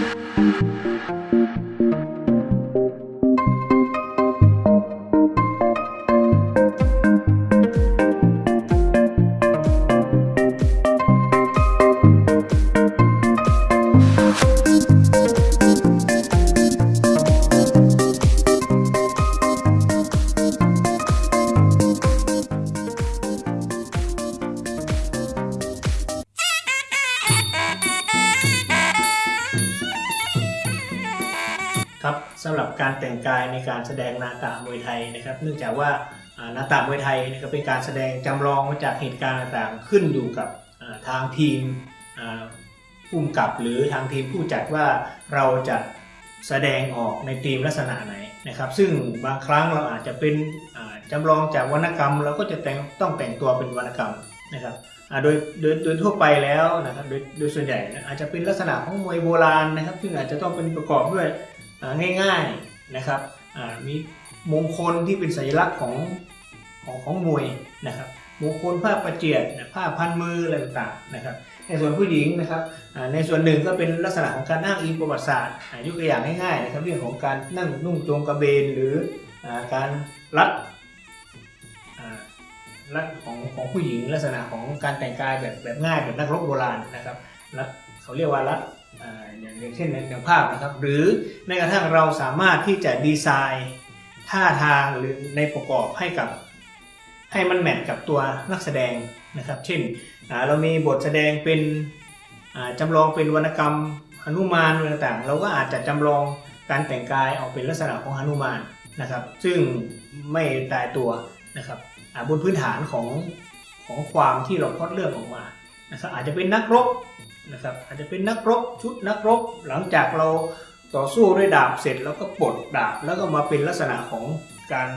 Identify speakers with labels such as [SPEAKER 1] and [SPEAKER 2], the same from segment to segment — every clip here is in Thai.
[SPEAKER 1] ครั งกายในการแสดงนาตามวยไทยนะครับ เนื่องจากว่านาตามวยไทยนะครับเป็นการแสดงจำลองมาจากเหตุการณ์ต่างๆ ขึ้นอยู่กับทางทีมผู้กำกับหรือทางทีมผู้จัดว่าเราจะแสดงออกในธีมลักษณะไหนนะครับ ซึ่งบางครั้งเราอาจจะเป็นอ่าจำลองจากวรรณกรรม เราก็จะแต่งต้องแต่งตัวเป็นวรรณกรรมนะครับโดยโดยโดยทั่วไปแล้วนะครับโดยโดยส่วนใหญ่อาจจะเป็นลักษณะของมวยโบราณนะครับ ซึ่งอาจจะต้องเป็นประกอบด้วยง่าย นะครับมีมงคลที่เป็นสัญลักษณ์ของของของมวยนะครับมงคลผ้าประเจียดผ้าพันมืออะไรต่างๆนะครับ ในส่วนผู้หญิงนะครับในส่วนหนึ่งก็เป็นลักษณะของการอ้างอิงประวัติศาสตร์ยกตัวอย่างง่ายๆนะครับเรื่องของการนั่งนุ่งโจงกระเบนหรือการรัดอ่าลักษณะของของผู้หญิงลักษณะของการแต่งกายแบบแบบง่ายแบบนักรบโบราณนะครับรัด เขาเรียกว่ารัดอ่าอย่างเช่นในในภาพนะครับ หรือแม้กระทั่งเราสามารถที่จะดีไซน์ท่าทางหรือในประกอบให้กับให้มันแมทกับตัวนักแสดงนะครับ เช่นเรามีบทแสดงเป็นอ่าจำลองเป็นวรรณกรรมหนุมานอะไรต่างๆ เราก็อาจจะจำลองการแต่งกายออกเป็นลักษณะของหนุมานนะครับ ซึ่งไม่ตายตัวนะครับบนพื้นฐานของของความที่เราพอดเลือกออกมานะครับอาจจะเป็นนักรบ นะครับอาจจะเป็นนักรบชุดนักรบหลังจากเราต่อสู้ด้วยดาบเสร็จแล้วก็ปลดดาบแล้วก็มาเป็นลักษณะของการ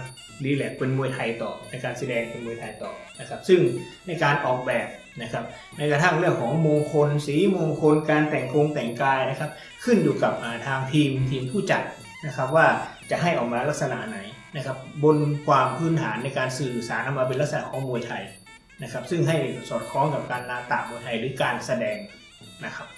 [SPEAKER 1] รีแลกเป็นมวยไทยต่อในการแสดงเป็นมวยไทยต่อนะครับ ซึ่งในการออกแบบนะครับในกระทั่งเรื่องของมงคล สีมงคลการแต่งกงแต่งกายนะครับ ขึ้นอยู่กับทางทีมทีมผู้จัดนะครับว่าจะให้ออกมาลักษณะไหนนะครับ บนความพื้นฐานในการสื่อสารออกมาเป็นลักษณะของมวยไทยนะครับ ซึ่งให้สอดคล้องกับการนาตามวยไทยหรือการแสดง นะครับ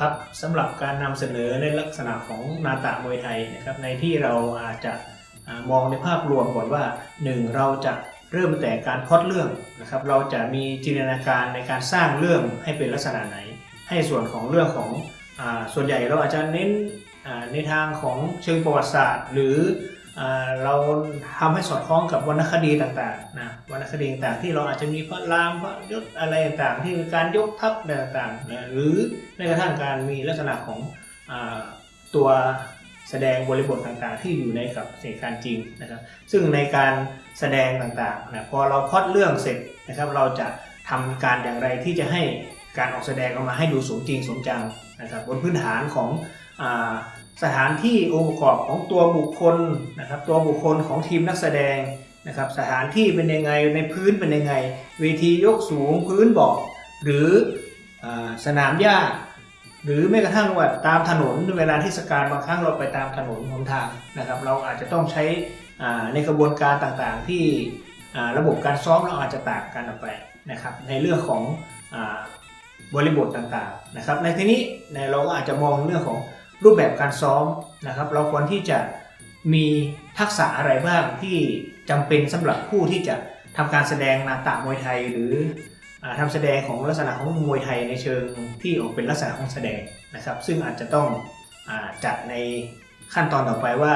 [SPEAKER 1] ครับสำหรับการนำเสนอในลักษณะของนาตะมวยไทยนะครับในที่เราอาจจะมองในภาพรวมก่อนว่า 1 เราจะเริ่มแต่การพล็อดเรื่องนะครับ เราจะมีจินตนาการในการสร้างเรื่องให้เป็นลักษณะไหน ให้ส่วนของเรื่องของอส่วนใหญ่เราอาจจะเน้นในทางของเชิงประวัติศาสตร์ หรือ เราทำให้สอดคล้องกับวรรณคดีต่างๆนะวรรณคดีต่างๆที่เราอาจจะมีพระรามพระยศอะไรต่างๆ ที่มีการยกทัพต่างๆนะหรือแม้กระทั่งการมีลักษณะของอตัวแสดงบริบทต่างๆ ที่อยู่ในกับเหตุการณ์จริงนะครับ ซึ่งในการแสดงต่างๆนะพอเราพล็อดเรื่องเสร็จนะครับ เราจะทำการอย่างไรที่จะให้การออกแสดงออกมาให้ดูสมจริงสมจังนะครับบนพื้นฐานของอ สถานที่องค์ประกอบของตัวบุคคลนะครับ ตัวบุคคลของทีมนักแสดงนะครับ สถานที่เป็นยังไงในพื้นเป็นยังไง เวทียกสูงพื้นเบาะหรืออสนามหญ้าหรือแม้กระทั่งว่าตามถนนเวลาเทศกาลบางครั้งเราไปตามถนนหนทางนะครับ เราอาจจะต้องใช้ในกระบวนการต่างๆ ที่ระบบการซ้อมเราอาจจะต่างกันออกไปนะครับในเรื่องของอบริบทต่างๆนะครับในที่นี้ในเราก็อาจจะมองเรื่องของ รูปแบบการซ้อมนะครับ เราควรที่จะมีทักษะอะไรบ้างที่จำเป็นสำหรับผู้ที่จะทำการแสดงนาตามวยไทย หรืออ่าทำแสดงของลักษณะของมวยไทยในเชิงที่ออกเป็นลักษณะของแสดงนะครับ ซึ่งอาจจะต้องอจัดในขั้นตอนต่อไปว่า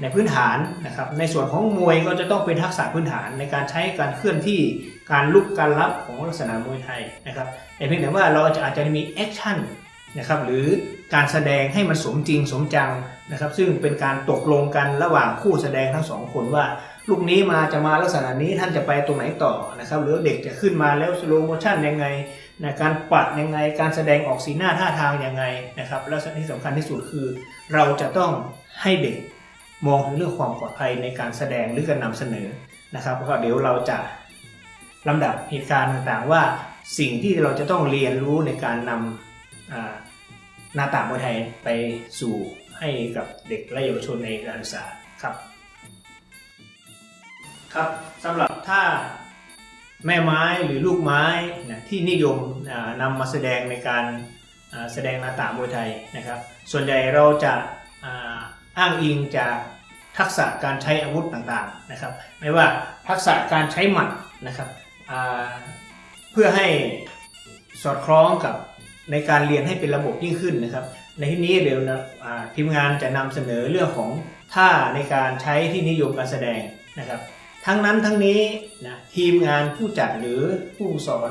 [SPEAKER 1] ในพื้นฐานนะครับ ในส่วนของมวยก็จะต้องเป็นทักษะพื้นฐานในการใช้การเคลื่อนที่การลุกการรับของลักษณะมวยไทยนะครับแต่เพียงแต่ว่าเราจะอาจจะมีแอคชั่นนะครับหรือ การแสดงให้มันสมจริงสมจังนะครับ ซึ่งเป็นการตกลงกันระหว่างคู่แสดงทั้งสองคนว่า ลูกนี้มาจะมาลักษณะนี้ท่านจะไปตรงไหนต่อนะครับ หรือเด็กจะขึ้นมาแล้วสโลโมชั่นยังไงนะการปัดยังไงการแสดงออกสีหน้าท่าทางยังไงนะครับ แล้วที่สำคัญที่สุดคือ เราจะต้องให้เด็กมองถึงเรื่องความปลอดภัยในการแสดงหรือการนำเสนอนะครับแล้วก็เดี๋ยวเราจะลำดับเหตุการณ์ต่างๆ ว่าสิ่งที่เราจะต้องเรียนรู้ในการนำ หน้าต่างมวยไทยไปสู่ให้กับเด็กและเยาวชนในการศึกษาครับครับสำหรับถ้าแม่ไม้หรือลูกไม้นะที่นิยมนำมาแสดงในการแสดงนาตามวยไทยนะครับ ส่วนใหญ่เราจะอ้างอิงจากทักษะการใช้อาวุธต่างๆนะครับ ไม่ว่าทักษะการใช้หมัดนะครับเพื่อให้สอดคล้องกับ ในการเรียนให้เป็นระบบยิ่งขึ้นนะครับ ในที่นี้เดี๋ยวนะทีมงานจะนำเสนอเรื่องของท่าในการใช้ที่นิยมการแสดงนะครับ ทั้งนั้นทั้งนี้นะทีมงานผู้จัดหรือผู้สอน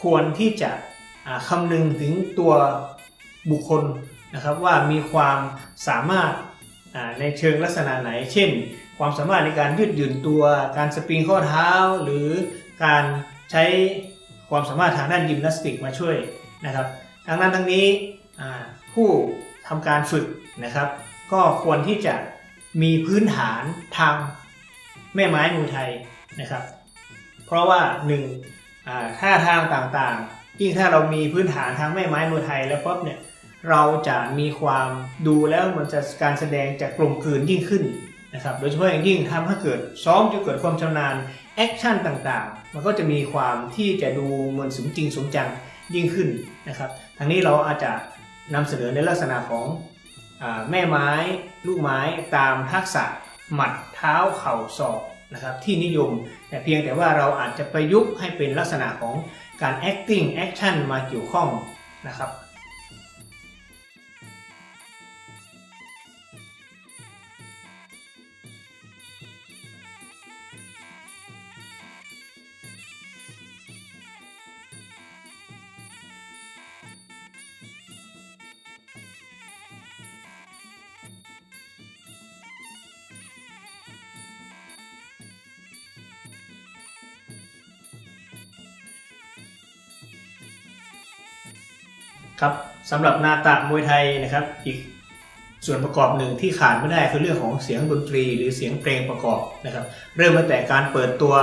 [SPEAKER 1] ควรที่จะอ่าคำนึงถึงตัวบุคคลนะครับว่ามีความสามารถในเชิงลักษณะไหน เช่น ความสามารถในการยืดหยุ่นตัว การสปริงข้อเท้า หรือการใช้ความสามารถทางด้านยิมนาสติกมาช่วย นะครับทั้งนั้นทั้งนี้ผู้ทำการฝึกนะครับ ก็ควรที่จะมีพื้นฐานทางแม่ไม้มวยไทยนะครับ เพราะว่าหนึ่งท่าทางต่างๆยิ่งถ้าเรามีพื้นฐานทางแม่ไม้มวยไทยแล้วปุ๊บเนี่ยเราจะมีความดูแล้วมันจะการแสดงจะกลมกลืนยิ่งขึ้นนะครับ โดยเฉพาะอย่างยิ่งทำให้เกิดซ้อมจนเกิดความชำนาญ action ต่างๆ มันก็จะมีความที่จะดูเหมือนสมจริงสมจังยิ่งขึ้น นะครับทางนี้เราอาจจะนำเสนอในลักษณะของแม่ไม้ลูกไม้ตามทักษะหมัดเท้าเข่าศอกนะครับที่นิยมแต่เพียงแต่ว่าเราอาจจะประยุกต์ให้เป็นลักษณะของการ acting action มาเกี่ยวข้องนะครับ ครับสำหรับนาตะมวยไทยนะครับ อีกส่วนประกอบหนึ่งที่ขาดไม่ได้คือเรื่องของเสียงดนตรีหรือเสียงเพลงประกอบนะครับ เริ่มตั้งแต่การเปิดตัว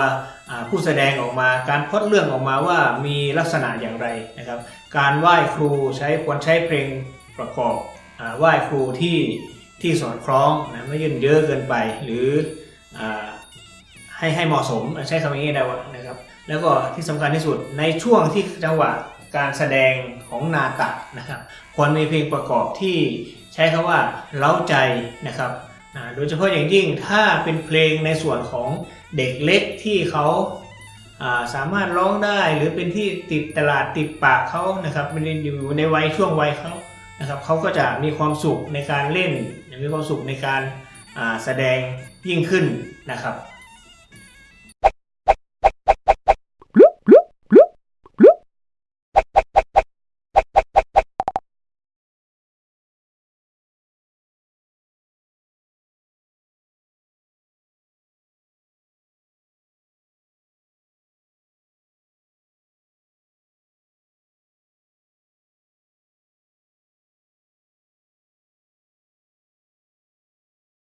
[SPEAKER 1] ผู้แสดงออกมาการพอดเรื่องออกมาว่ามีลักษณะอย่างไรนะครับ การไหว้ครูใช้ควรใช้เพลงประกอบอไหว้ครูที่ที่สอดคล้องนะไม่ยืนเยอะเกินไปหรืออให้ให้เหมาะสมใช้คำนี้ได้ว่านะครับ แล้วก็ที่สำคัญที่สุดในช่วงที่จังหวะ การแสดงของนาตะนะครับควรมีเพลงประกอบที่ใช้คำว่าเล้าใจนะครับโดยเฉพาะอย่างยิ่งถ้าเป็นเพลงในส่วนของเด็กเล็กที่เขาสามารถร้องได้หรือเป็นที่ติดตลาดติดปากเขานะครับมันอยู่ในวัยช่วงวัยเขานะครับเขาก็จะมีความสุขในการเล่นมีความสุขในการแสดงยิ่งขึ้นนะครับ